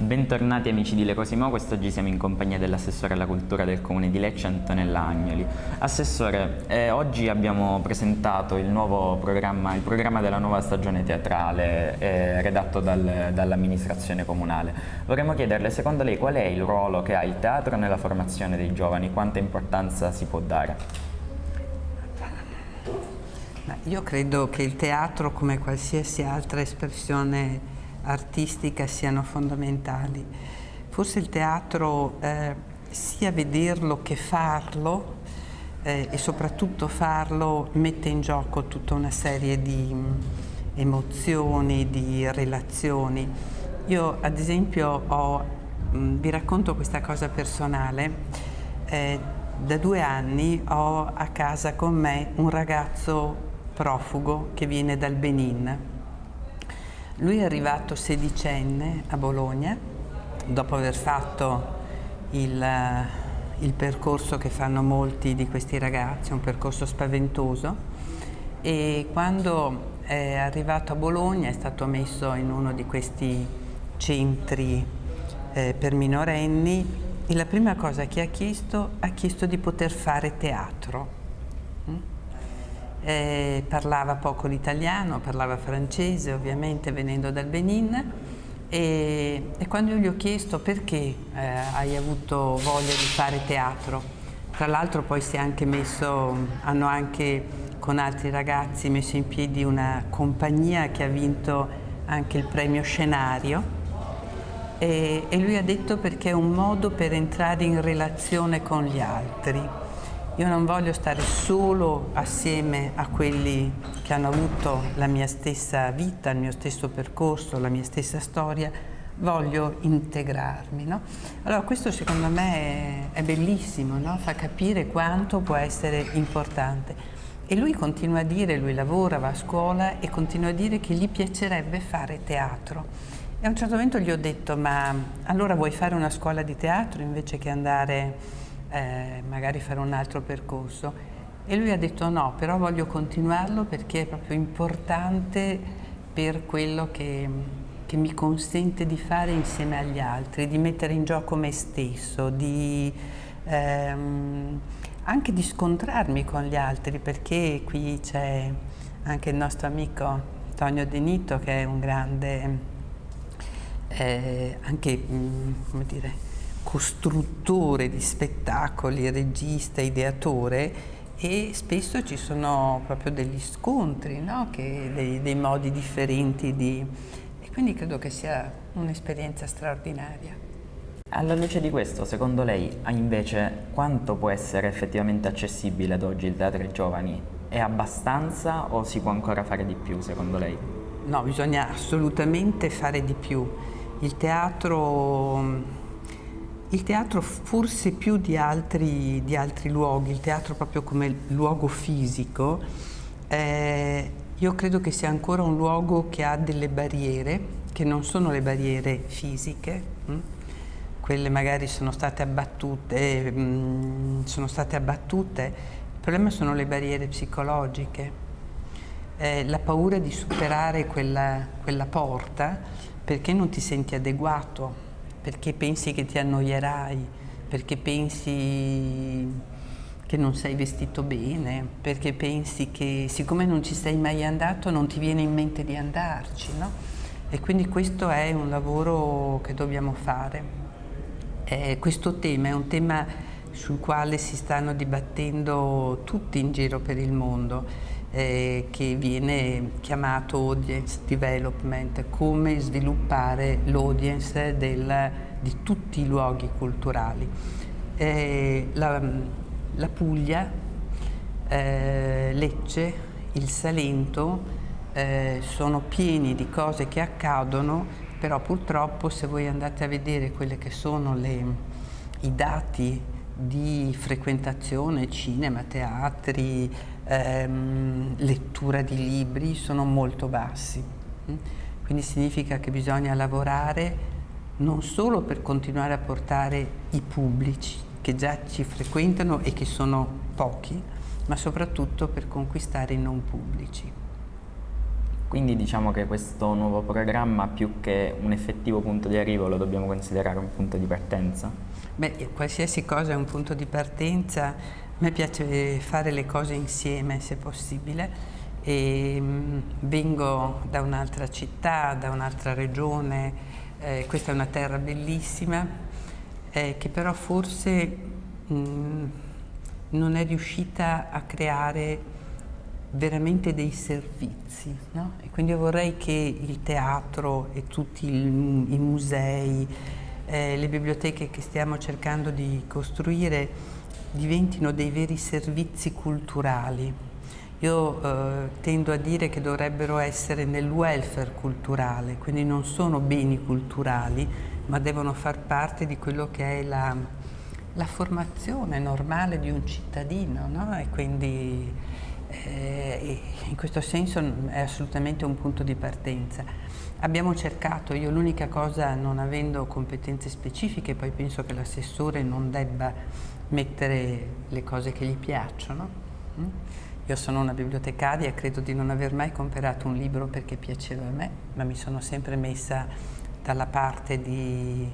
Bentornati amici di Le Cosimo, quest'oggi siamo in compagnia dell'assessore alla cultura del comune di Lecce, Antonella Agnoli. Assessore, eh, oggi abbiamo presentato il programma, il programma della nuova stagione teatrale eh, redatto dal, dall'amministrazione comunale. Vorremmo chiederle, secondo lei, qual è il ruolo che ha il teatro nella formazione dei giovani? Quanta importanza si può dare? Io credo che il teatro, come qualsiasi altra espressione artistica siano fondamentali. Forse il teatro eh, sia vederlo che farlo eh, e soprattutto farlo mette in gioco tutta una serie di mm, emozioni, di relazioni. Io ad esempio ho, mm, vi racconto questa cosa personale, eh, da due anni ho a casa con me un ragazzo profugo che viene dal Benin lui è arrivato sedicenne a Bologna, dopo aver fatto il, eh, il percorso che fanno molti di questi ragazzi, un percorso spaventoso, e quando è arrivato a Bologna è stato messo in uno di questi centri eh, per minorenni e la prima cosa che ha chiesto, ha chiesto di poter fare teatro. Mm? Eh, parlava poco l'italiano, parlava francese ovviamente venendo dal Benin. E, e quando io gli ho chiesto perché eh, hai avuto voglia di fare teatro, tra l'altro poi messo, hanno anche con altri ragazzi messo in piedi una compagnia che ha vinto anche il premio scenario. E, e lui ha detto perché è un modo per entrare in relazione con gli altri io non voglio stare solo assieme a quelli che hanno avuto la mia stessa vita, il mio stesso percorso, la mia stessa storia, voglio integrarmi. No? Allora questo secondo me è, bellissimo, no? fa capire quanto può essere importante. E lui continua a dire, lui lavora, va a scuola e continua a dire che gli piacerebbe fare teatro. E a un certo momento gli ho detto, ma allora vuoi fare una scuola di teatro invece che andare eh, magari fare un altro percorso. E lui ha detto no, però voglio continuarlo perché è proprio importante per quello che, che mi consente di fare insieme agli altri, di mettere in gioco me stesso, di, ehm, anche di scontrarmi con gli altri, perché qui c'è anche il nostro amico Antonio Denito che è un grande, eh, anche, mm, come dire, costruttore di spettacoli, regista, ideatore e spesso ci sono proprio degli scontri, no? che, dei, dei, modi differenti di... e quindi credo che sia un'esperienza straordinaria. Alla luce di questo, secondo lei, invece, quanto può essere effettivamente accessibile ad oggi il teatro ai giovani? È abbastanza o si può ancora fare di più, secondo lei? No, bisogna assolutamente fare di più. Il teatro il teatro forse più di altri, di altri luoghi, il teatro proprio come luogo fisico, eh, io credo che sia ancora un luogo che ha delle barriere, che non sono le barriere fisiche, mh? Hm? quelle magari sono state abbattute, mh, hm, sono state abbattute, il problema sono le barriere psicologiche, eh, la paura di superare quella, quella porta perché non ti senti adeguato perché pensi che ti annoierai, perché pensi che non sei vestito bene, perché pensi che siccome non ci sei mai andato non ti viene in mente di andarci, no? E quindi questo è un lavoro che dobbiamo fare. Eh, questo tema è un tema sul quale si stanno dibattendo tutti in giro per il mondo eh, che viene chiamato audience development, come sviluppare l'audience di tutti i luoghi culturali. Eh, la, la, Puglia, eh, Lecce, il Salento eh, sono pieni di cose che accadono, però purtroppo se voi andate a vedere quelli che sono le, i dati di frequentazione, cinema, teatri, ehm, lettura di libri sono molto bassi. Mm? Quindi significa che bisogna lavorare non solo per continuare a portare i pubblici che già ci frequentano e che sono pochi, ma soprattutto per conquistare i non pubblici. Quindi diciamo che questo nuovo programma più che un effettivo punto di arrivo lo dobbiamo considerare un punto di partenza? Beh, qualsiasi cosa è un punto di partenza, a me piace fare le cose insieme se possibile e mm, vengo da un'altra città, da un'altra regione, eh, questa è una terra bellissima eh, che però forse mh, mm, non è riuscita a creare veramente dei servizi. No? E quindi io vorrei che il teatro e tutti i, i musei, eh, le biblioteche che stiamo cercando di costruire diventino dei veri servizi culturali. Io eh, tendo a dire che dovrebbero essere nel welfare culturale, quindi non sono beni culturali, ma devono far parte di quello che è la, la formazione normale di un cittadino, no? E quindi eh, in questo senso è assolutamente un punto di partenza. Abbiamo cercato, io l'unica cosa non avendo competenze specifiche, poi penso che l'assessore non debba mettere le cose che gli piacciono. Mm? Io sono una bibliotecaria credo di non aver mai comprato un libro perché piaceva a me, ma mi sono sempre messa dalla parte di,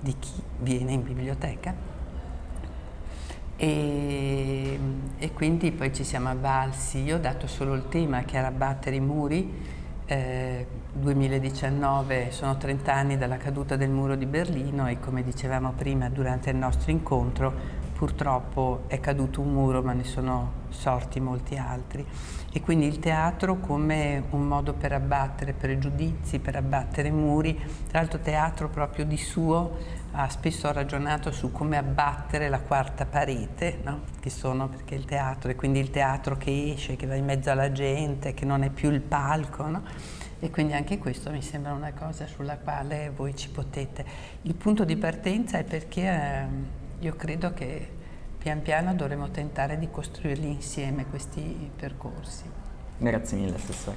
di chi viene in biblioteca e, e, quindi poi ci siamo avvalsi, io ho dato solo il tema che era abbattere i muri, eh, 2019 sono 30 anni dalla caduta del muro di Berlino e come dicevamo prima durante il nostro incontro purtroppo è caduto un muro ma ne sono sorti molti altri e quindi il teatro come un modo per abbattere pregiudizi, per abbattere muri, tra l'altro teatro proprio di suo ha spesso ragionato su come abbattere la quarta parete, no? che sono perché il teatro, e quindi il teatro che esce, che va in mezzo alla gente, che non è più il palco, no? e quindi anche questo mi sembra una cosa sulla quale voi ci potete. Il punto di partenza è perché eh, io credo che pian piano dovremo tentare di costruirli insieme questi percorsi. Grazie mille Assessore.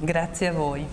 Grazie a voi.